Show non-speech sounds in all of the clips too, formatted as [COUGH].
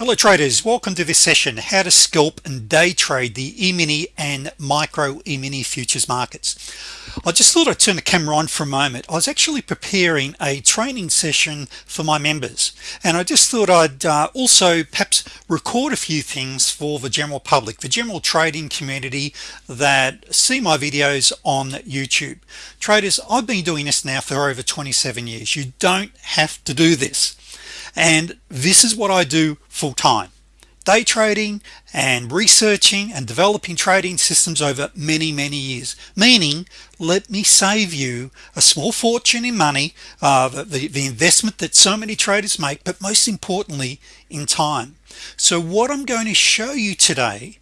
hello traders. Welcome to this session how to scalp and day trade the e-mini and micro e-mini futures markets. I just thought I'd turn the camera on for a moment. I was actually preparing a training session for my members and I just thought I'd uh, also perhaps record a few things for the general public the general trading community that see my videos on YouTube. Traders I've been doing this now for over 27 years. You don't have to do this. And this is what I do full-time. Day trading and researching and developing trading systems over many many years. Meaning let me save you a small fortune in money uh, the, the investment that so many traders make but most importantly in time. So what I'm going to show you today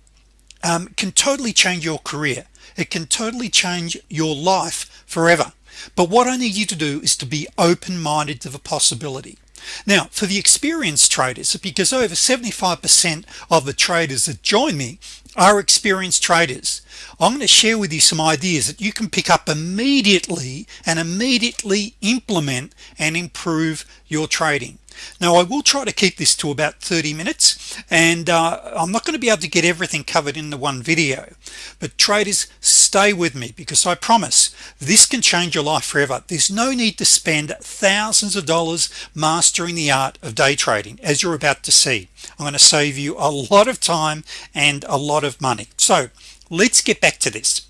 um, can totally change your career. It can totally change your life forever. But what I need you to do is to be open-minded to the possibility now for the experienced traders because over 75% of the traders that join me are experienced traders I'm going to share with you some ideas that you can pick up immediately and immediately implement and improve your trading. Now I will try to keep this to about 30 minutes and uh, I'm not going to be able to get everything covered in the one video but traders stay with me because I promise this can change your life forever. There's no need to spend thousands of dollars mastering the art of day trading as you're about to see. I'm going to save you a lot of time and a lot of money. So let's get back to this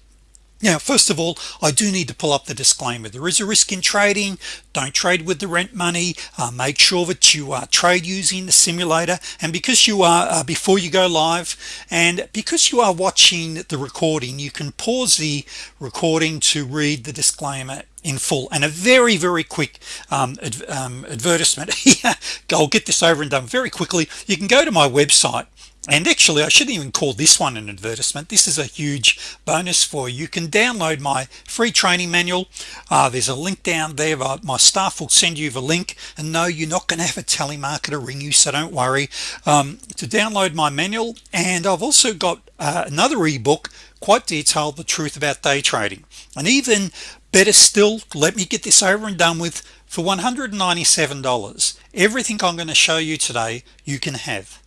now first of all I do need to pull up the disclaimer. There is a risk in trading. Don't trade with the rent money. Uh, make sure that you uh, trade using the simulator. And because you are uh, before you go live and because you are watching the recording you can pause the recording to read the disclaimer in full. And a very very quick um, ad, um, advertisement [LAUGHS] I'll get this over and done. Very quickly you can go to my website and actually I shouldn't even call this one an advertisement. This is a huge bonus for you. You can download my free training manual. Uh, there's a link down there my staff will send you the link. And no you're not going to have a telemarketer ring you so don't worry. Um, to download my manual and I've also got uh, another ebook quite detailed the truth about day trading. And even better still let me get this over and done with for $197 everything I'm going to show you today you can have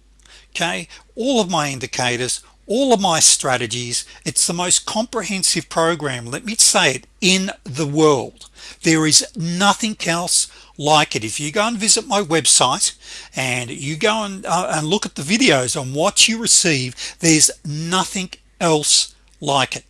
okay? All of my indicators all of my strategies it's the most comprehensive program let me say it in the world. There is nothing else like it. If you go and visit my website and you go and, uh, and look at the videos on what you receive there's nothing else like it.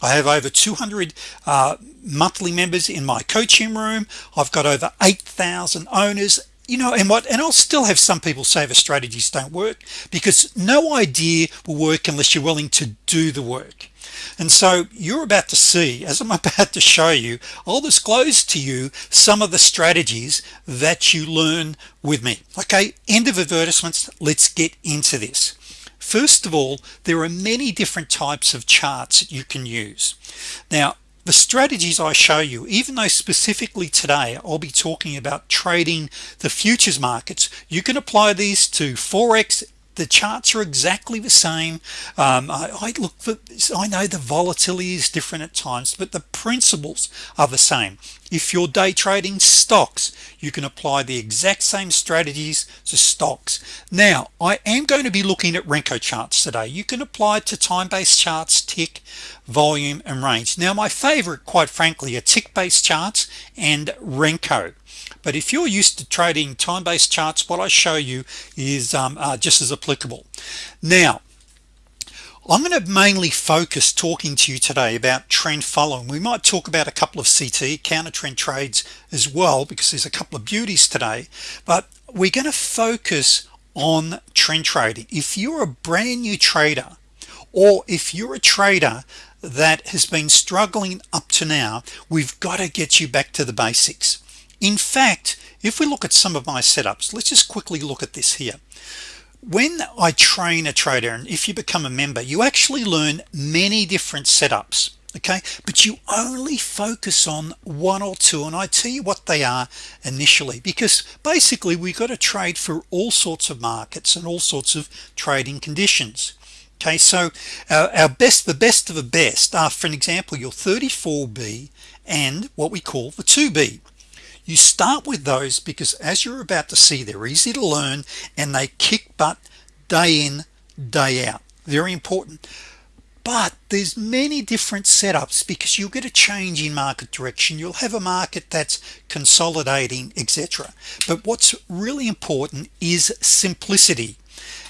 I have over 200 uh, monthly members in my coaching room. I've got over 8,000 owners you know and what and I'll still have some people say the strategies don't work because no idea will work unless you're willing to do the work. And so you're about to see as I'm [LAUGHS] about to show you I'll disclose to you some of the strategies that you learn with me. Okay end of advertisements let's get into this. First of all there are many different types of charts that you can use. Now the strategies I show you even though specifically today I'll be talking about trading the futures markets you can apply these to forex the charts are exactly the same. Um, I, I, look for I know the volatility is different at times but the principles are the same. If you're day trading stocks you can apply the exact same strategies to stocks. Now I am going to be looking at Renko charts today. You can apply it to time-based charts tick volume and range. Now my favorite quite frankly are tick-based charts and Renko but if you're used to trading time-based charts what I show you is um, uh, just as applicable. Now I'm going to mainly focus talking to you today about trend following. We might talk about a couple of CT counter trend trades as well because there's a couple of beauties today. But we're going to focus on trend trading. If you're a brand new trader or if you're a trader that has been struggling up to now we've got to get you back to the basics in fact if we look at some of my setups let's just quickly look at this here. When I train a trader and if you become a member you actually learn many different setups okay? But you only focus on one or two and I tell you what they are initially because basically we've got to trade for all sorts of markets and all sorts of trading conditions okay? So our best the best of the best are for an example your 34b and what we call the 2b you start with those because as you're about to see they're easy to learn and they kick butt day in day out. Very important. But there's many different setups because you'll get a change in market direction. You'll have a market that's consolidating etc but what's really important is simplicity.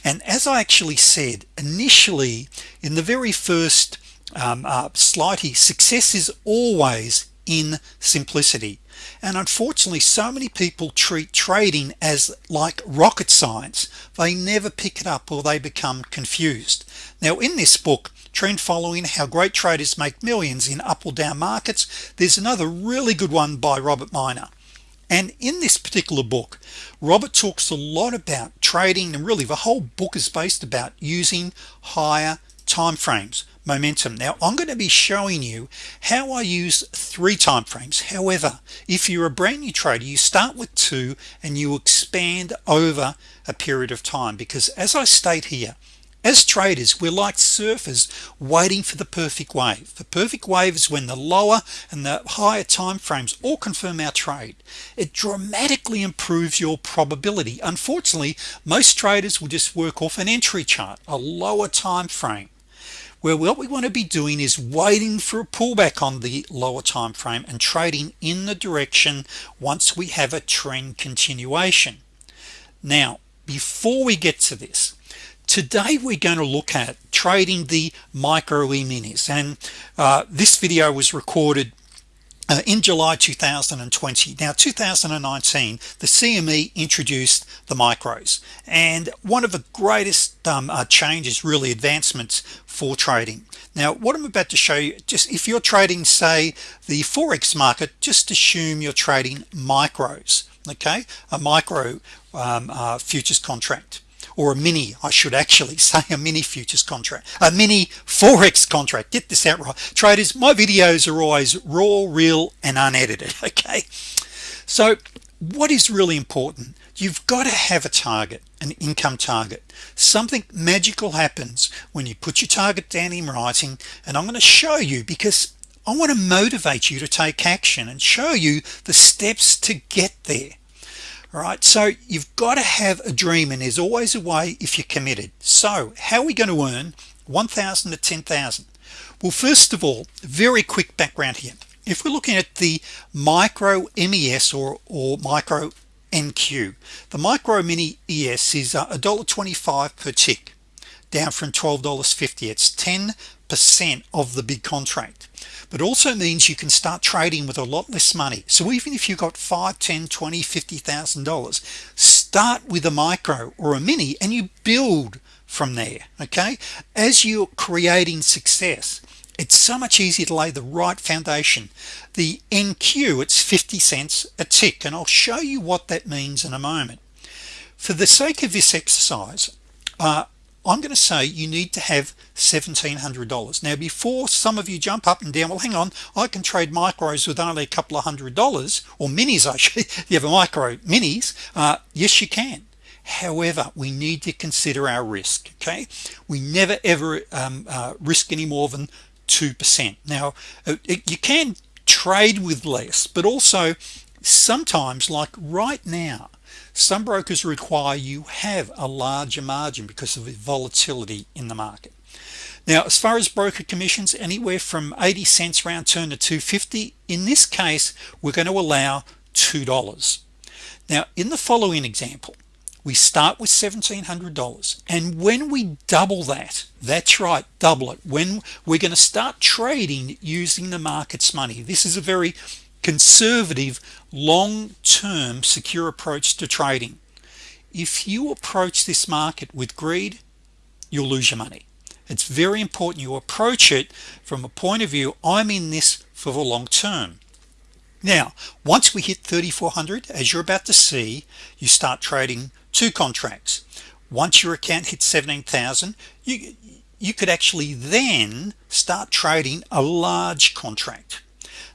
And as I actually said initially in the very first um, uh, success is always in simplicity. And unfortunately so many people treat trading as like rocket science. They never pick it up or they become confused. Now in this book trend following how great traders make millions in up or down markets there's another really good one by Robert Miner. And in this particular book Robert talks a lot about trading and really the whole book is based about using higher time frames momentum. Now I'm going to be showing you how I use three time frames. However if you're a brand new trader you start with two and you expand over a period of time because as I state here as traders we're like surfers waiting for the perfect wave. The perfect wave is when the lower and the higher time frames all confirm our trade. It dramatically improves your probability. Unfortunately most traders will just work off an entry chart a lower time frame where what we want to be doing is waiting for a pullback on the lower time frame and trading in the direction once we have a trend continuation. Now before we get to this today we're going to look at trading the micro e-minis and uh, this video was recorded uh, in July 2020 now 2019 the CME introduced the micros. And one of the greatest um, uh, changes really advancements for trading. Now what I'm about to show you just if you're trading say the forex market just assume you're trading micros okay? A micro um, uh, futures contract or a mini I should actually [LAUGHS] say a mini futures contract a mini forex contract. Get this out right. Traders my videos are always raw real and unedited [LAUGHS] okay? So what is really important? You've got to have a target an income target. Something magical happens when you put your target down in writing and I'm going to show you because I want to motivate you to take action and show you the steps to get there right so you've got to have a dream and there's always a way if you're committed. So how are we going to earn 1,000 to 10,000 well first of all very quick background here. If we're looking at the micro MES or or micro NQ the micro mini ES is uh, a dollar 25 per tick down from $12.50 it's 10 percent of the big contract. But also means you can start trading with a lot less money. So even if you got 5 10 20 50 thousand dollars start with a micro or a mini and you build from there okay? As you're creating success it's so much easier to lay the right foundation. The NQ it's 50 cents a tick and I'll show you what that means in a moment. For the sake of this exercise uh, I'm going to say you need to have $1,700 now before some of you jump up and down well hang on I can trade micros with only a couple of hundred dollars or minis [LAUGHS] actually you have a micro minis uh, yes you can. However we need to consider our risk okay? We never ever um, uh, risk any more than 2% now uh, it, you can trade with less but also sometimes like right now some brokers require you have a larger margin because of the volatility in the market. Now as far as broker commissions anywhere from 80 cents round turn to 250 in this case we're going to allow $2 now in the following example we start with $1,700 and when we double that that's right double it when we're going to start trading using the market's money. This is a very conservative long-term secure approach to trading. If you approach this market with greed you'll lose your money. It's very important you approach it from a point of view I'm in this for the long term. Now once we hit 3400 as you're about to see you start trading two contracts. Once your account hits 17,000 you you could actually then start trading a large contract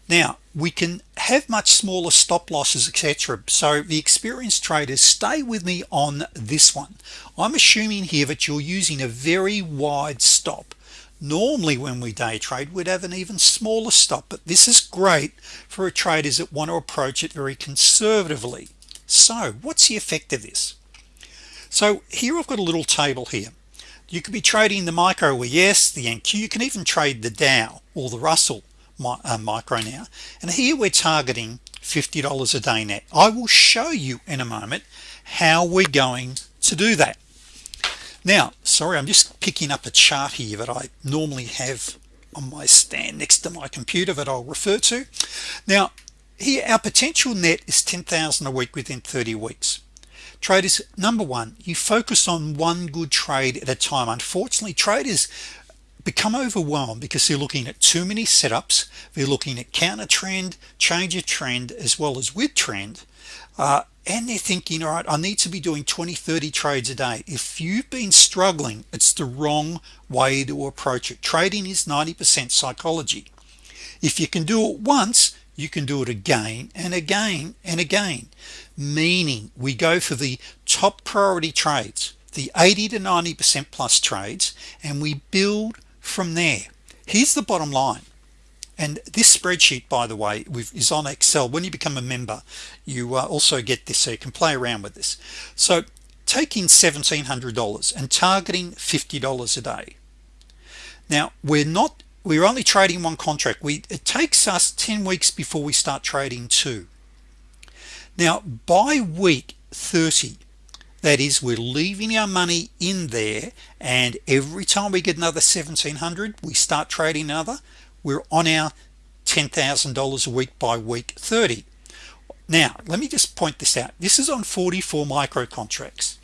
now we can have much smaller stop losses etc so the experienced traders stay with me on this one. I'm assuming here that you're using a very wide stop. Normally when we day trade we'd have an even smaller stop but this is great for traders that want to approach it very conservatively. So what's the effect of this? So here I've got a little table here. You could be trading the micro ES the NQ you can even trade the Dow or the Russell Uh, micro now. And here we're targeting $50 a day net. I will show you in a moment how we're going to do that. Now sorry I'm just picking up a chart here that I normally have on my stand next to my computer that I'll refer to. Now here our potential net is 10,000 a week within 30 weeks. Traders number one you focus on one good trade at a time. Unfortunately traders become overwhelmed because they're looking at too many setups they're looking at counter trend change of trend as well as with trend uh, and they're thinking all right I need to be doing 20 30 trades a day. If you've been struggling it's the wrong way to approach it. Trading is 90% psychology. If you can do it once you can do it again and again and again meaning we go for the top priority trades the 80 to 90% plus trades and we build from there. Here's the bottom line. And this spreadsheet by the way is on Excel. When you become a member you uh, also get this so you can play around with this. So taking $1,700 and targeting $50 a day. Now we're not we're only trading one contract. We it takes us 10 weeks before we start trading two. Now by week 30 that is we're leaving our money in there and every time we get another 1700 we start trading another we're on our $10,000 a week by week 30 now let me just point this out. This is on 44 micro contracts.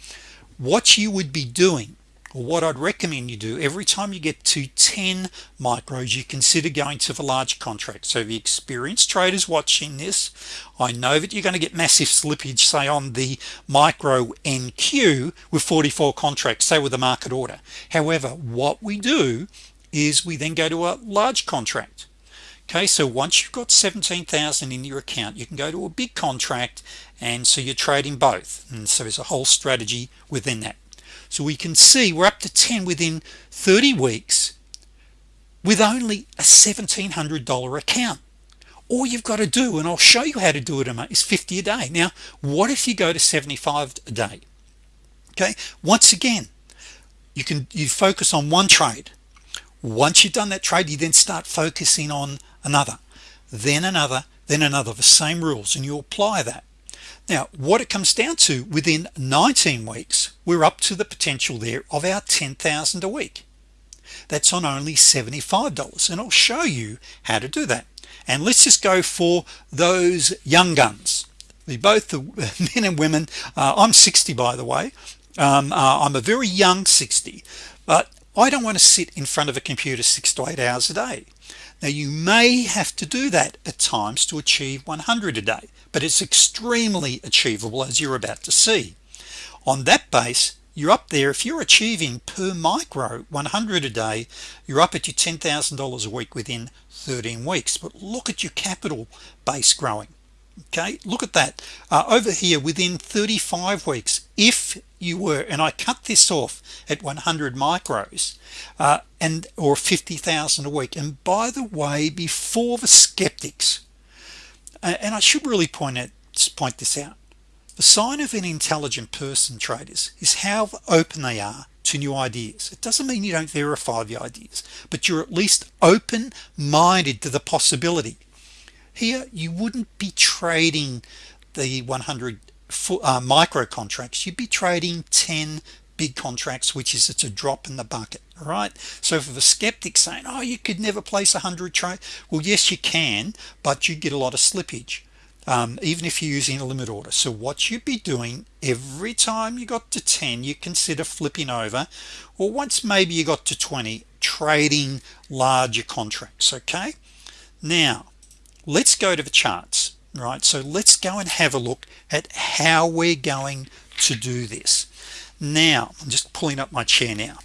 What you would be doing what I'd recommend you do every time you get to 10 micros you consider going to the large contract. So the experienced traders watching this I know that you're going to get massive slippage say on the micro NQ with 44 contracts say with a market order. However what we do is we then go to a large contract. Okay so once you've got 17,000 in your account you can go to a big contract and so you're trading both. And so there's a whole strategy within that so we can see we're up to 10 within 30 weeks with only a $1,700 account. All you've got to do and I'll show you how to do it is 50 a day. Now what if you go to 75 a day? Okay? Once again you can you focus on one trade. Once you've done that trade you then start focusing on another then another then another. The same rules and you apply that now what it comes down to within 19 weeks we're up to the potential there of our 10,000 a week. That's on only $75 and I'll show you how to do that. And let's just go for those young guns. We both the [LAUGHS] men and women uh, I'm 60 by the way. Um, uh, I'm a very young 60 but I don't want to sit in front of a computer six to eight hours a day now you may have to do that at times to achieve 100 a day but it's extremely achievable as you're about to see. On that base you're up there. If you're achieving per micro 100 a day you're up at your $10,000 a week within 13 weeks. But look at your capital base growing okay look at that. Uh, over here within 35 weeks if you were and I cut this off at 100 micros uh, and or 50,000 a week. And by the way before the skeptics and I should really point out point this out the sign of an intelligent person traders is how open they are to new ideas. It doesn't mean you don't verify the ideas but you're at least open-minded to the possibility here you wouldn't be trading the 100 uh, micro contracts. You'd be trading 10 big contracts which is it's a drop in the bucket right? So for the skeptic saying oh you could never place a hundred trade well yes you can but you get a lot of slippage um, even if you're using a limit order. So what you'd be doing every time you got to 10 you consider flipping over or once maybe you got to 20 trading larger contracts okay? Now let's go to the charts right? So let's go and have a look at how we're going to do this. Now I'm just pulling up my chair now.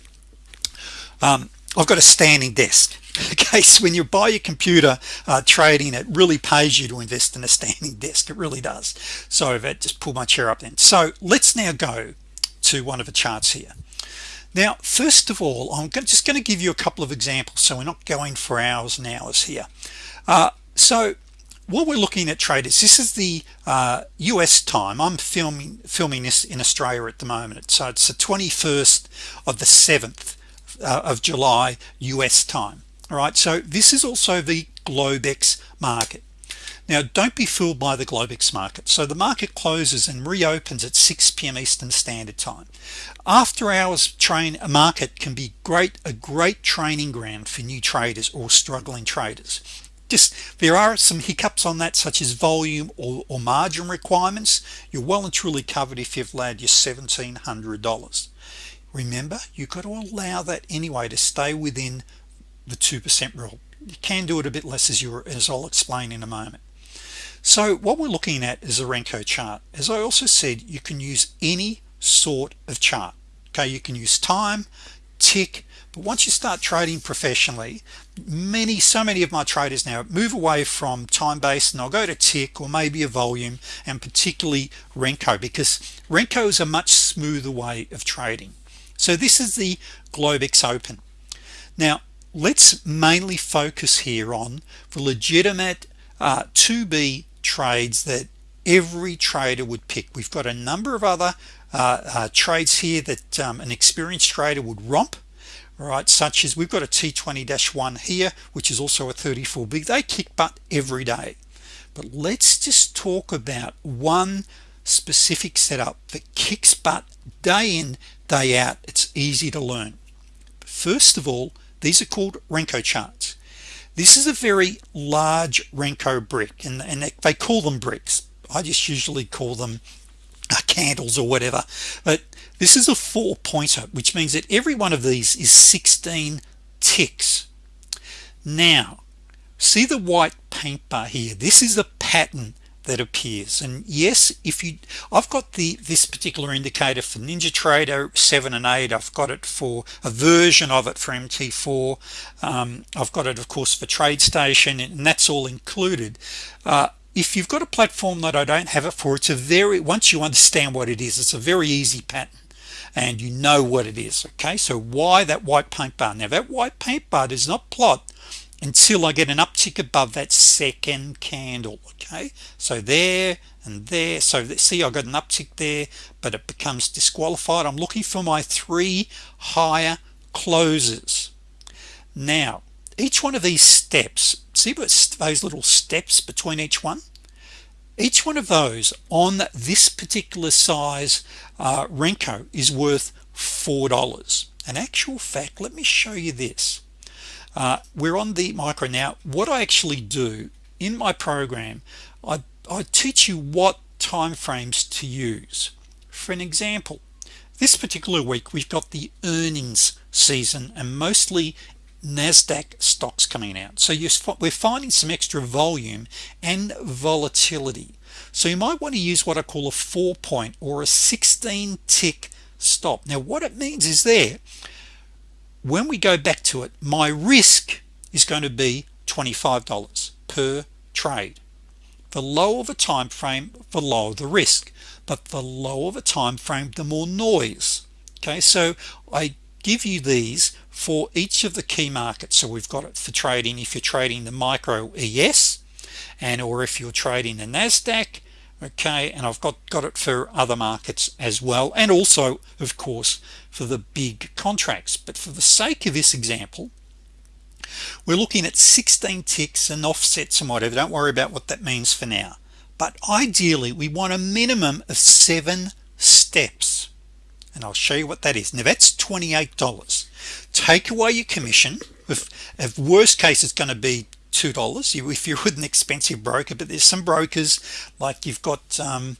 Um, I've got a standing desk. [LAUGHS] Okay so when you buy your computer uh, trading it really pays you to invest in a standing [LAUGHS] desk. It really does. So that just pull my chair up then. So let's now go to one of the charts here. Now first of all I'm just going to give you a couple of examples so we're not going for hours and hours here. Uh, so what we're looking at traders this is the uh, US time. I'm filming filming this in Australia at the moment. So it's the 21st of the 7th uh, of July US time. All right so this is also the Globex market. Now don't be fooled by the Globex market. So the market closes and reopens at 6 p.m. Eastern Standard Time. After hours train a market can be great a great training ground for new traders or struggling traders just there are some hiccups on that such as volume or, or margin requirements. You're well and truly covered if you've allowed your $1,700 remember you've got to allow that anyway to stay within the 2% rule. You can do it a bit less as you as I'll explain in a moment. So what we're looking at is a Renko chart. As I also said you can use any sort of chart. Okay you can use time tick. But once you start trading professionally many so many of my traders now move away from time-based and I'll go to tick or maybe a volume and particularly Renko because Renko is a much smoother way of trading. So this is the Globex open. Now let's mainly focus here on the legitimate uh, 2b trades that every trader would pick. We've got a number of other uh, uh, trades here that um, an experienced trader would romp right? Such as we've got a t20-1 here which is also a 34 big. They kick butt every day. But let's just talk about one specific setup that kicks butt day in day out. It's easy to learn. First of all these are called Renko charts. This is a very large Renko brick and, and they call them bricks. I just usually call them uh, candles or whatever. But this is a four pointer which means that every one of these is 16 ticks. Now see the white paint bar here? This is the pattern that appears. And yes if you I've got the this particular indicator for NinjaTrader 7 and 8 I've got it for a version of it for MT4 um, I've got it of course for TradeStation and that's all included. Uh, if you've got a platform that I don't have it for it's a very once you understand what it is it's a very easy pattern and you know what it is okay? So why that white paint bar? Now that white paint bar does not plot until I get an uptick above that second candle okay? So there and there. So see I got an uptick there but it becomes disqualified. I'm looking for my three higher closes. Now each one of these steps see what those little steps between each one each one of those on this particular size uh, Renko is worth four dollars. An actual fact let me show you this. Uh, we're on the micro. Now what I actually do in my program I, I teach you what time frames to use. For an example this particular week we've got the earnings season and mostly Nasdaq stocks coming out. So you we're finding some extra volume and volatility. So you might want to use what I call a four point or a 16 tick stop. Now what it means is there when we go back to it my risk is going to be $25 per trade. The lower the time frame the lower the risk. But the lower the time frame the more noise. Okay so I give you these for each of the key markets. So we've got it for trading if you're trading the micro ES and or if you're trading the Nasdaq okay and I've got got it for other markets as well and also of course for the big contracts. But for the sake of this example we're looking at 16 ticks and offsets and whatever. Don't worry about what that means for now. But ideally we want a minimum of seven steps and I'll show you what that is. Now that's $28 take away your commission. If, if worst case it's going to be two dollars. If you're with an expensive broker but there's some brokers like you've got um,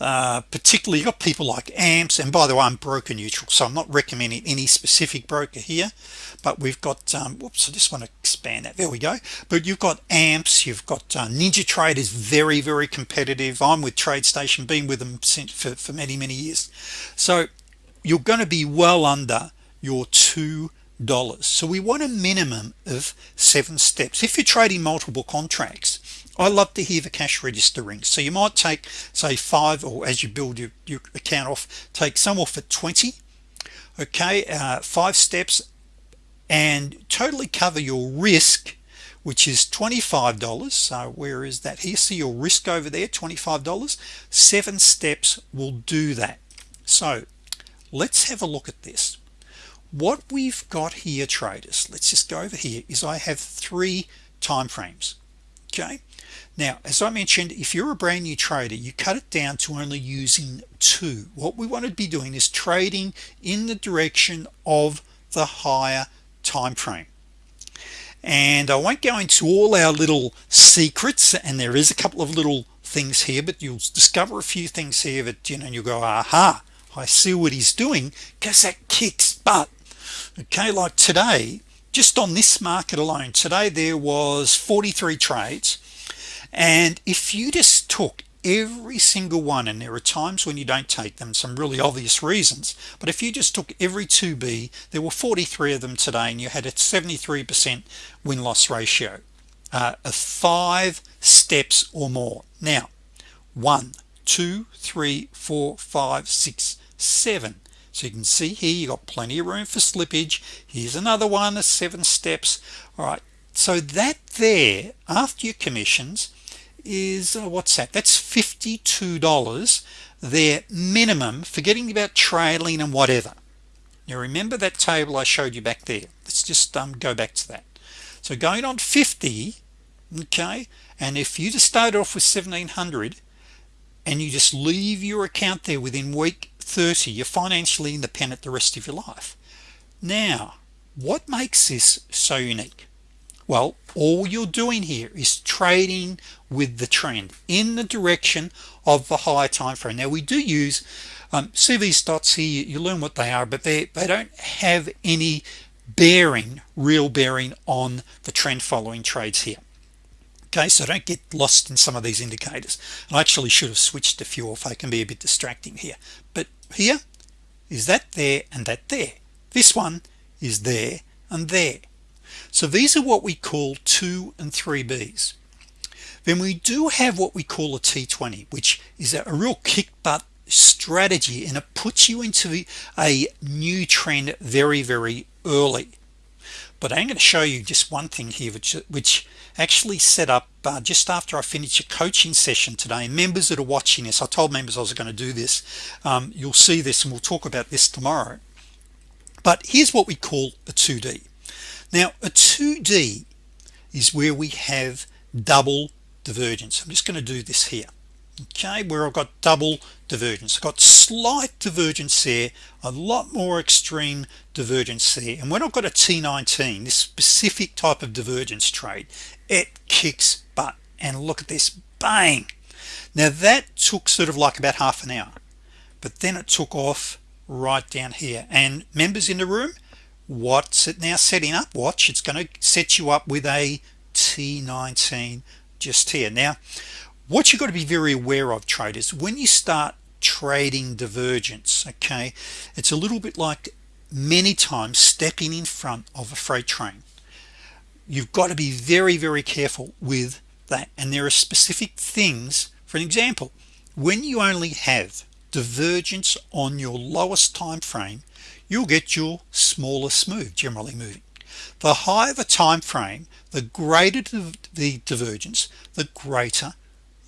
uh, particularly you've got people like amps and by the way I'm broker neutral so I'm not recommending any specific broker here but we've got um, whoops I just want to expand that. There we go. But you've got amps you've got uh, NinjaTrader is very very competitive. I'm with TradeStation been with them since for, for many many years. So you're going to be well under your two dollars. So we want a minimum of seven steps. If you're trading multiple contracts I love to hear the cash register ring. So you might take say five or as you build your, your account off take some off at 20 okay uh, five steps and totally cover your risk which is $25 so where is that here? See your risk over there $25 seven steps will do that. So let's have a look at this. What we've got here traders let's just go over here is I have three time frames okay? Now as I mentioned if you're a brand new trader you cut it down to only using two. What we want to be doing is trading in the direction of the higher time frame and I won't go into all our little secrets and there is a couple of little things here but you'll discover a few things here that you know you go aha I see what he's doing because that kicks butt. Okay like today just on this market alone today there was 43 trades. And if you just took every single one and there are times when you don't take them some really obvious reasons but if you just took every 2b there were 43 of them today and you had a 73% win-loss ratio uh, of five steps or more. Now one two three four five six seven. So you can see here you got plenty of room for slippage. Here's another one of seven steps. All right so that there after your commissions is uh, what's that? That's $52 their minimum forgetting about trailing and whatever. Now remember that table I showed you back there? Let's just um, go back to that. So going on 50 okay and if you just start off with 1700 and you just leave your account there within week 30 you're financially independent the rest of your life. Now what makes this so unique? Well all you're doing here is trading with the trend in the direction of the higher time frame. Now we do use um, CVS dots here you learn what they are but they they don't have any bearing real bearing on the trend following trades here. Okay so don't get lost in some of these indicators. I actually should have switched a few if I can be a bit distracting here. But here is that there and that there. This one is there and there. So these are what we call 2 and 3 B's. Then we do have what we call a T20 which is a real kick butt strategy and it puts you into a new trend very very early but I'm going to show you just one thing here which which actually set up uh, just after I finish a coaching session today members that are watching this I told members I was going to do this um, you'll see this and we'll talk about this tomorrow. But here's what we call a 2d now a 2d is where we have double divergence. I'm just going to do this here okay where I've got double divergence. I've got slight divergence there a lot more extreme divergence there. And when I've got a T19 this specific type of divergence trade it kicks butt. And look at this bang! Now that took sort of like about half an hour. But then it took off right down here. And members in the room what's it now setting up? Watch it's going to set you up with a T19 just here. Now what you've got to be very aware of traders when you start trading divergence okay it's a little bit like many times stepping in front of a freight train. You've got to be very very careful with that and there are specific things for an example when you only have divergence on your lowest time frame you'll get your smallest move generally moving. The higher the time frame the greater the divergence the greater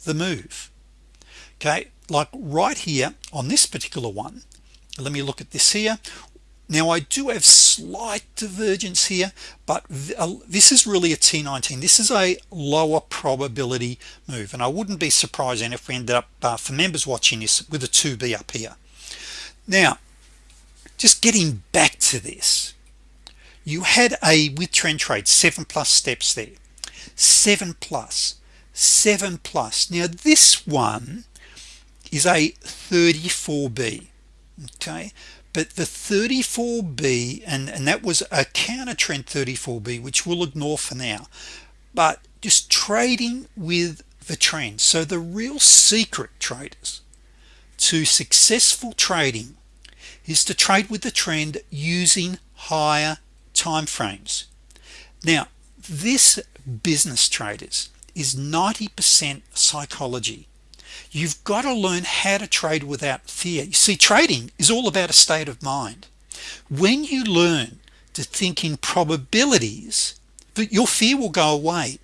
the move. Okay like right here on this particular one let me look at this here. Now I do have slight divergence here but uh, this is really a T19 this is a lower probability move and I wouldn't be surprised if we ended up uh, for members watching this with a 2b up here. Now just getting back to this you had a with trend trade seven plus steps there. Seven plus seven plus. Now this one is a 34b okay? But the 34b and and that was a counter trend 34b which we'll ignore for now but just trading with the trend. So the real secret traders to successful trading is to trade with the trend using higher time frames. Now this business traders is 90% psychology. You've got to learn how to trade without fear. You see trading is all about a state of mind. When you learn to think in probabilities but your fear will go away.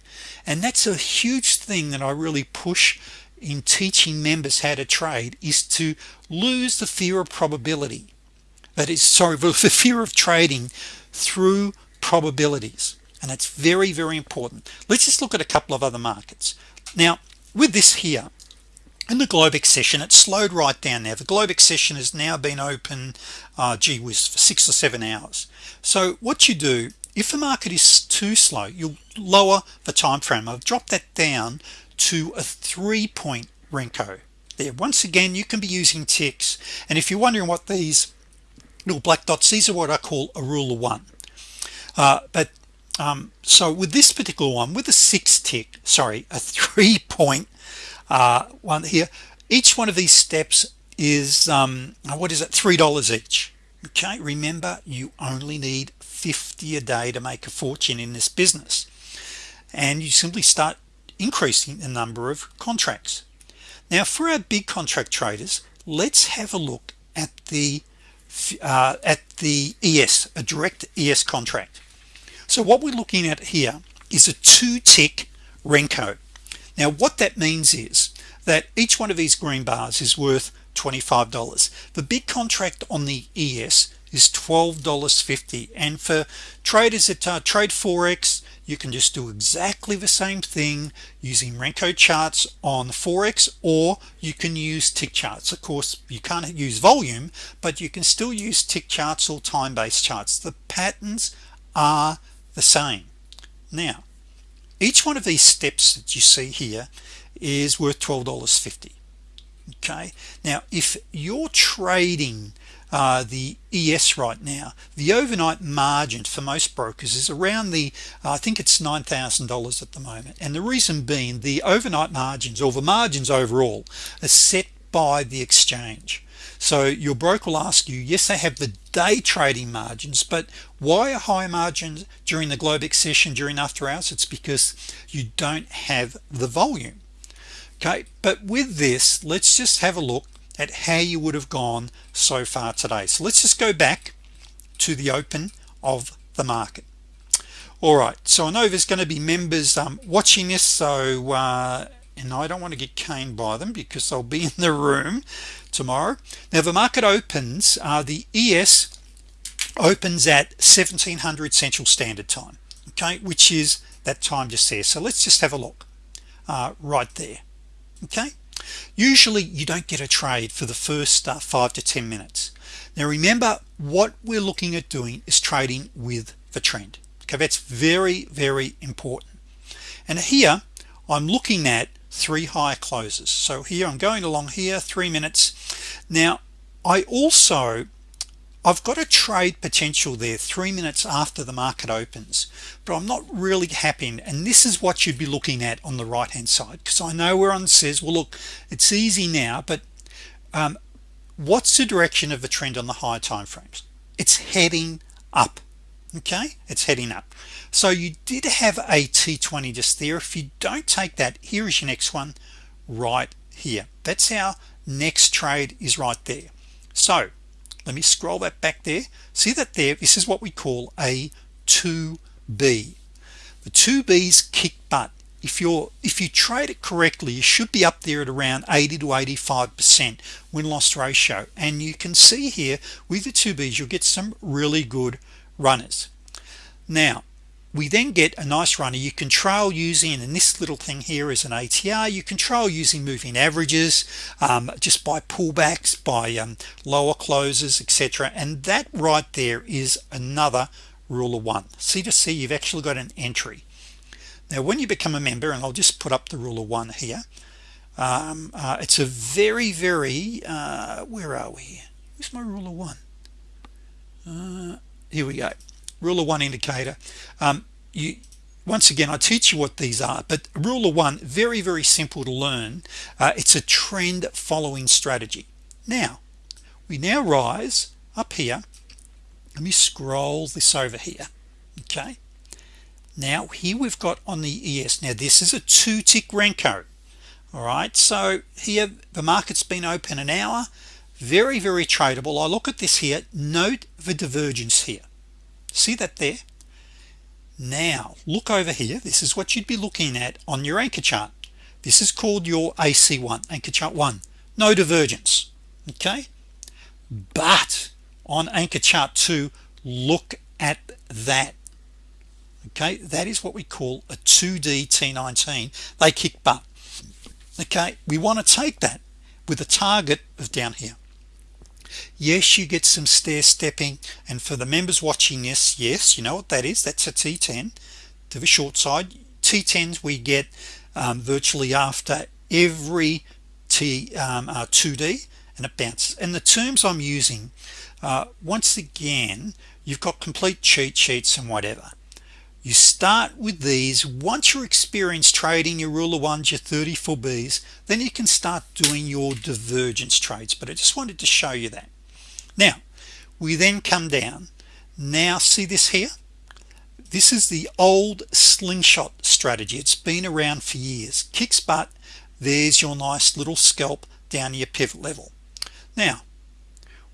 And that's a huge thing that I really push in teaching members how to trade is to lose the fear of probability. That is sorry [LAUGHS] the fear of trading through probabilities and it's very very important. Let's just look at a couple of other markets. Now with this here in the Globex session it slowed right down now the Globex session has now been open uh, gee whiz for six or seven hours. So what you do if the market is too slow you'll lower the time frame I've dropped that down to a three-point Renko. There once again you can be using ticks. And if you're wondering what these little black dots these are what I call a rule of one. Uh, but um, so with this particular one with a six tick sorry a three-point [LAUGHS] uh, one here each one of these steps is um, what is it? Three dollars each. Okay remember you only need 50 a day to make a fortune in this business. And you simply start increasing the number of contracts. Now for our big contract traders let's have a look at the uh, at the ES a direct ES contract so what we're looking at here is a two-tick Renko. Now what that means is that each one of these green bars is worth $25 the big contract on the ES is $12.50 and for traders that uh, trade forex you can just do exactly the same thing using Renko charts on forex or you can use tick charts. Of course you can't use volume but you can still use tick charts or time-based charts. The patterns are the same. Now each one of these steps that you see here is worth $12.50 okay? Now if you're trading uh, the ES right now the overnight margin for most brokers is around the uh, I think it's $9,000 at the moment. And the reason being the overnight margins or the margins overall are set by the exchange so your broker will ask you yes they have the day trading margins but why are high margins during the Globex session during after hours? It's because you don't have the volume. Okay but with this let's just have a look at how you would have gone so far today. So let's just go back to the open of the market. All right so I know there's going to be members um, watching this so uh, and I don't want to get caned by them because I'll be [LAUGHS] in the room tomorrow. Now the market opens uh, the ES opens at 1700 Central Standard Time okay which is that time just there. So let's just have a look uh, right there okay? Usually you don't get a trade for the first uh, five to ten minutes. Now remember what we're looking at doing is trading with the trend okay? That's very very important. And here I'm looking at three high closes. So here I'm going along here three minutes. Now I also I've got a trade potential there three minutes after the market opens but I'm not really happy. And this is what you'd be looking at on the right hand side because I know where on says well look it's easy now but um, what's the direction of the trend on the higher time frames? It's heading up okay? It's heading up so you did have a t20 just there. If you don't take that here is your next one right here. That's our next trade is right there. So let me scroll that back there. See that there? This is what we call a 2b the 2b's kick butt. If you're if you trade it correctly you should be up there at around 80 to 85 percent win-loss ratio. And you can see here with the 2b's you'll get some really good runners. Now we then get a nice runner. You can trail using and this little thing here is an ATR you can trail using moving averages um, just by pullbacks by um, lower closes etc and that right there is another rule of one. See to see you've actually got an entry. Now when you become a member and I'll just put up the rule of one here um, uh, it's a very very uh, where are we? Where's my rule of one? Uh, here we go rule of one indicator um, you once again I teach you what these are but rule of one very very simple to learn. Uh, it's a trend following strategy. Now we now rise up here. Let me scroll this over here okay? Now here we've got on the ES now this is a two tick Renko all right? So here the market's been open an hour. Very very tradable. I look at this here. Note the divergence here see that there? Now look over here. This is what you'd be looking at on your anchor chart. This is called your AC1 anchor chart 1 no divergence okay? But on anchor chart 2 look at that okay? That is what we call a 2d T19 they kick butt okay? We want to take that with a target of down here yes you get some stair stepping. And for the members watching this yes you know what that is? That's a t10 to the short side t10s we get um, virtually after every t um, uh, 2d and it bounces. And the terms I'm using uh, once again you've got complete cheat sheets and whatever you start with these. Once you're experienced trading your rule of ones your 34 B's then you can start doing your divergence trades. But I just wanted to show you that. Now we then come down. Now see this here? This is the old slingshot strategy. It's been around for years. Kicks butt. There's your nice little scalp down your pivot level. Now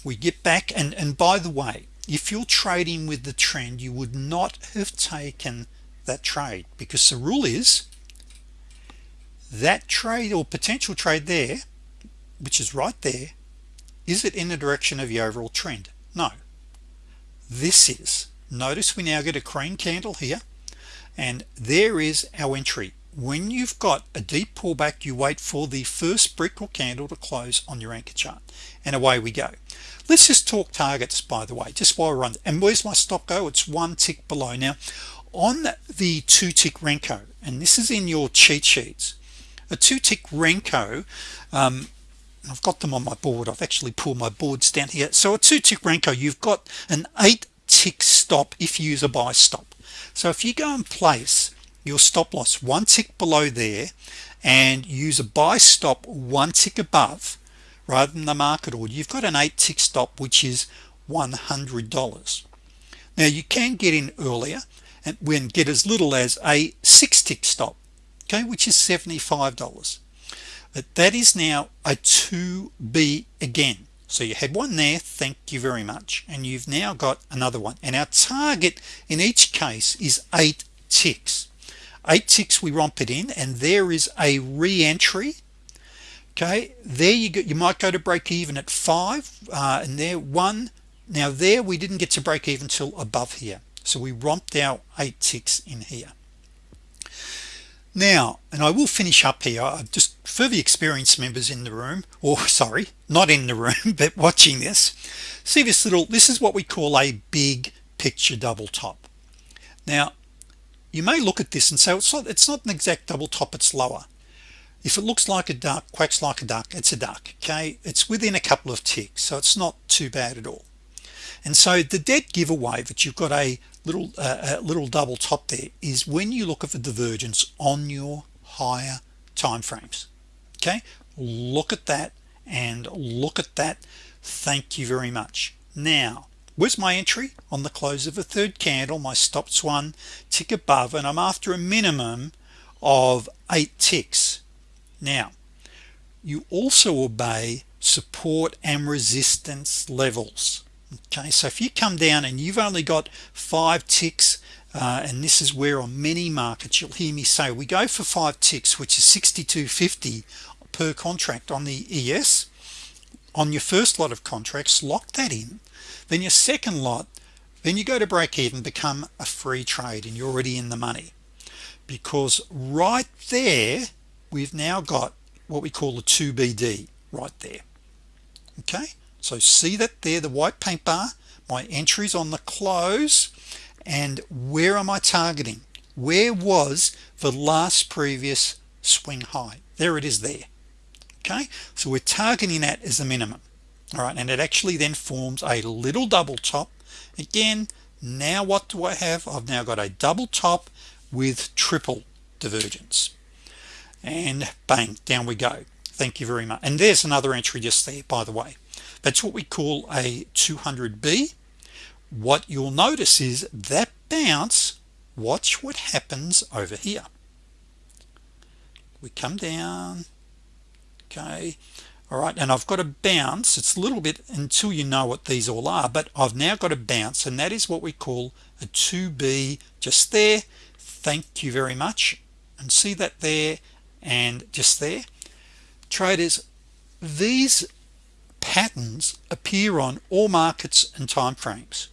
we get back and and by the way if you're trading with the trend you would not have taken that trade because the rule is that trade or potential trade there which is right there is it in the direction of the overall trend? No. This is. Notice we now get a crane candle here and there is our entry when you've got a deep pullback you wait for the first brick or candle to close on your anchor chart and away we go. Let's just talk targets by the way just while we're on and where's my stop go? It's one tick below. Now on the two tick Renko and this is in your cheat sheets a two tick Renko um, I've got them on my board. I've actually pulled my boards down here. So a two tick Renko you've got an eight tick stop if you use a buy stop. So if you go and place your stop loss one tick below there and use a buy stop one tick above rather than the market order. You've got an eight tick stop which is $100 now you can get in earlier and when get as little as a six tick stop okay which is $75 but that is now a 2b again. So you had one there thank you very much and you've now got another one. And our target in each case is eight ticks eight ticks we romp it in and there is a re-entry. Okay there you go you might go to break even at five uh, and there one now there we didn't get to break even till above here. So we romped our eight ticks in here. Now and I will finish up here just for the experienced members in the room or [LAUGHS] sorry not in the room [LAUGHS] but watching this see this little this is what we call a big picture double top. Now you may look at this and say it's not it's not an exact double top it's lower. If it looks like a duck quacks like a duck it's a duck okay? It's within a couple of ticks so it's not too bad at all. And so the dead giveaway that you've got a little uh, a little double top there is when you look at the divergence on your higher time frames okay? Look at that and look at that. Thank you very much. Now where's my entry? On the close of a third candle my stops one tick above and I'm after a minimum of eight ticks. Now you also obey support and resistance levels. Okay so if you come down and you've only got five ticks uh, and this is where on many markets you'll hear me say we go for five ticks which is 62.50 per contract on the ES on your first lot of contracts lock that in then your second lot then you go to break even become a free trade and you're already in the money. Because right there we've now got what we call a 2BD right there. Okay? So see that there the white paint bar? My entries on the close. And where am I targeting? Where was the last previous swing high? There it is there. Okay? So we're targeting that as a minimum all right and it actually then forms a little double top. Again now what do I have? I've now got a double top with triple divergence. And bang down we go. Thank you very much. And there's another entry just there by the way. That's what we call a 200b what you'll notice is that bounce watch what happens over here. We come down. Okay all right and I've got a bounce. It's a little bit until you know what these all are but I've now got a bounce and that is what we call a 2b just there. Thank you very much. And see that there and just there? Traders these patterns appear on all markets and time frames.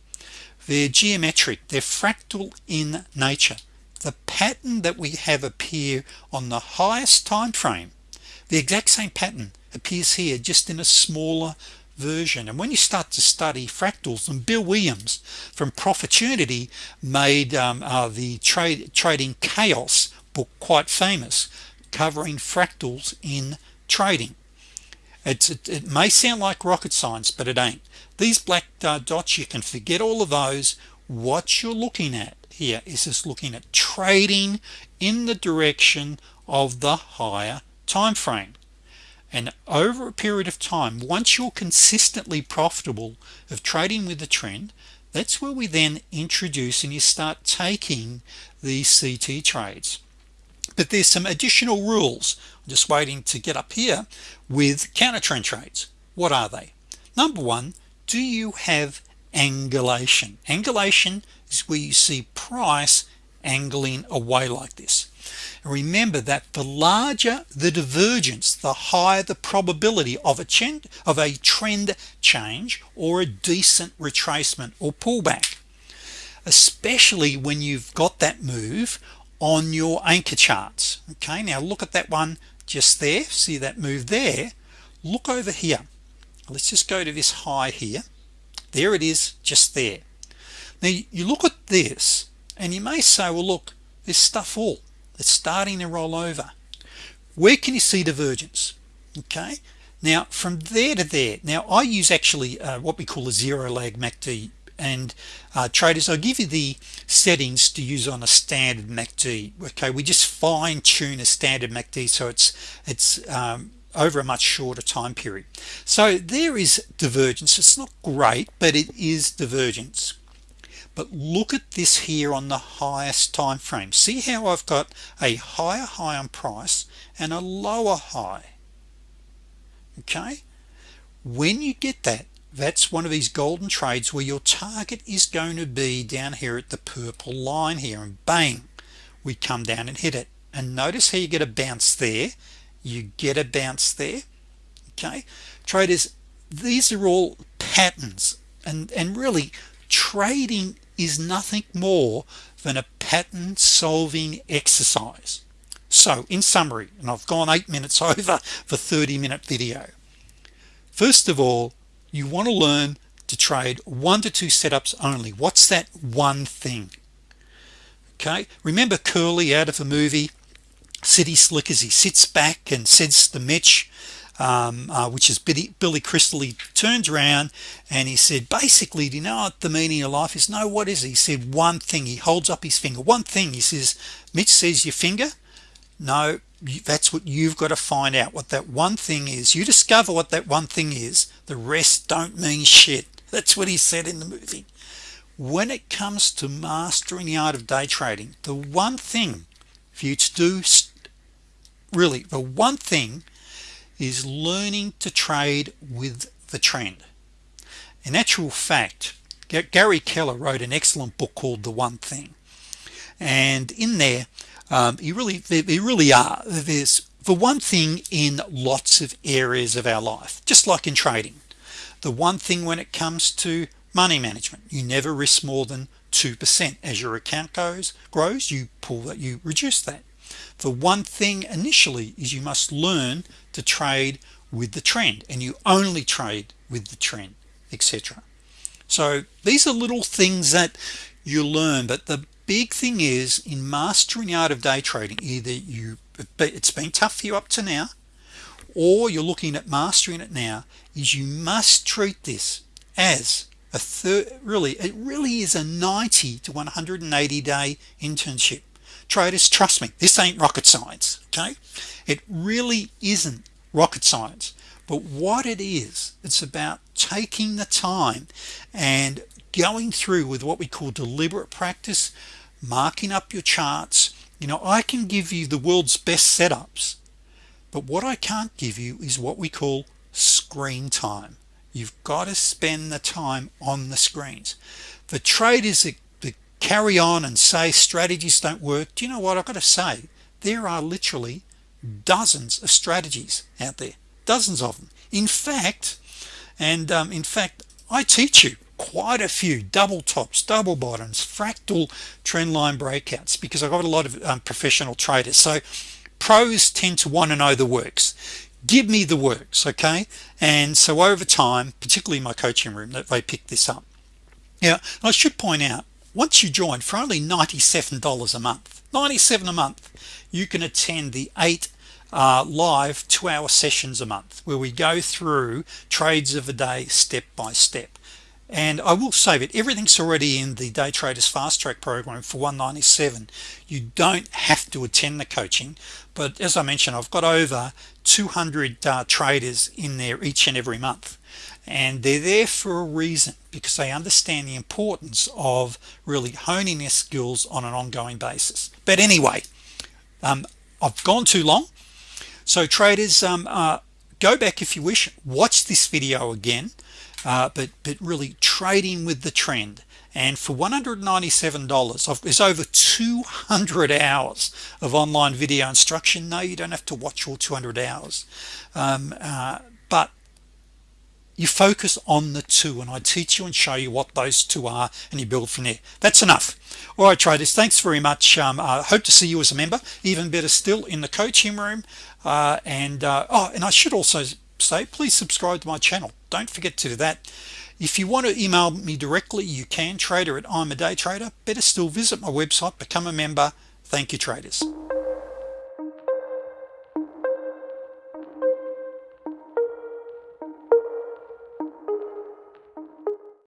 They're geometric. They're fractal in nature. The pattern that we have appear on the highest time frame the exact same pattern appears here just in a smaller version. And when you start to study fractals and Bill Williams from Profitunity made um, uh, the trade trading chaos book quite famous covering fractals in trading. It's it, it, may sound like rocket science but it ain't. These black uh, dots you can forget all of those. What you're looking at here is just looking at trading in the direction of the higher time frame and over a period of time once you're consistently profitable of trading with the trend that's where we then introduce and you start taking these CT trades. But there's some additional rules. I'm just waiting to get up here with counter trend trades. What are they? Number one do you have angulation? Angulation is where you see price angling away like this remember that the larger the divergence the higher the probability of a trend of a trend change or a decent retracement or pullback especially when you've got that move on your anchor charts. Okay now look at that one just there. See that move there? Look over here. Let's just go to this high here. There it is just there. Now you look at this and you may say well look this stuff all it's starting to roll over. Where can you see divergence? Okay. Now from there to there. Now I use actually uh, what we call a zero lag MACD and uh, traders I'll give you the settings to use on a standard MACD okay we just fine-tune a standard MACD so it's it's um, over a much shorter time period. So there is divergence. It's not great but it is divergence but look at this here on the highest time frame. See how I've got a higher high on price and a lower high. Okay? When you get that that's one of these golden trades where your target is going to be down here at the purple line here and bang we come down and hit it. And notice how you get a bounce there. You get a bounce there. Okay? Traders these are all patterns. And and really trading is nothing more than a pattern solving exercise. So in summary and I've gone eight minutes [LAUGHS] over for 30 minute video. First of all you want to learn to trade one to two setups only. What's that one thing? Okay remember Curly out of the movie City Slickers he sits back and says to Mitch um, uh, which is Billy, Billy Crystal. He turns around and he said basically do you know what the meaning of life is? No what is it? he said one thing. He holds up his finger. One thing. He says Mitch says your finger? No that's what you've got to find out what that one thing is. You discover what that one thing is. The rest don't mean shit. [LAUGHS] That's what he said in the movie. When it comes to mastering the art of day trading the one thing for you to do really the one thing is learning to trade with the trend. In actual fact Gary Keller wrote an excellent book called the one thing. And in there um, you really they, really are there's the one thing in lots of areas of our life just like in trading. The one thing when it comes to money management you never risk more than 2% as your account goes grows you pull that you reduce that the one thing initially is you must learn to trade with the trend and you only trade with the trend etc so these are little things that you learn but the big thing is in mastering the art of day trading either you it's been tough for you up to now or you're looking at mastering it now is you must treat this as a third really it really is a 90 to 180 day internship traders trust me this ain't rocket science okay? It really isn't rocket science but what it is it's about taking the time and going through with what we call deliberate practice marking up your charts. You know I can give you the world's best setups but what I can't give you is what we call screen time. You've got to spend the time on the screens. The traders that, carry on and say strategies don't work. Do you know what? I've got to say there are literally dozens of strategies out there. Dozens of them. In fact and um, in fact I teach you quite a few double tops double bottoms fractal trend line breakouts because I've got a lot of um, professional traders. So pros tend to want to know the works. Give me the works okay? And so over time particularly in my coaching room that they pick this up. Yeah I should point out once you join for only $97 a month 97 a month you can attend the eight uh, live two-hour sessions a month where we go through trades of the day step by step. And I will save it everything's already in the day traders fast track program for 197 you don't have to attend the coaching but as I mentioned I've got over 200 uh, traders in there each and every month and they're there for a reason because they understand the importance of really honing their skills on an ongoing basis. But anyway um, I've gone too long. So traders um, uh, go back if you wish watch this video again uh, but but really trading with the trend. And for $197 there's over 200 hours of online video instruction. No you don't have to watch all 200 hours. Um, uh, but you focus on the two and I teach you and show you what those two are and you build from there. That's enough. All right traders thanks very much. Um, I hope to see you as a member even better still in the coaching room. Uh, and uh, oh and I should also say please subscribe to my channel. Don't forget to do that. If you want to email me directly you can. Trader at I'm a day trader. Better still visit my website become a member. Thank you traders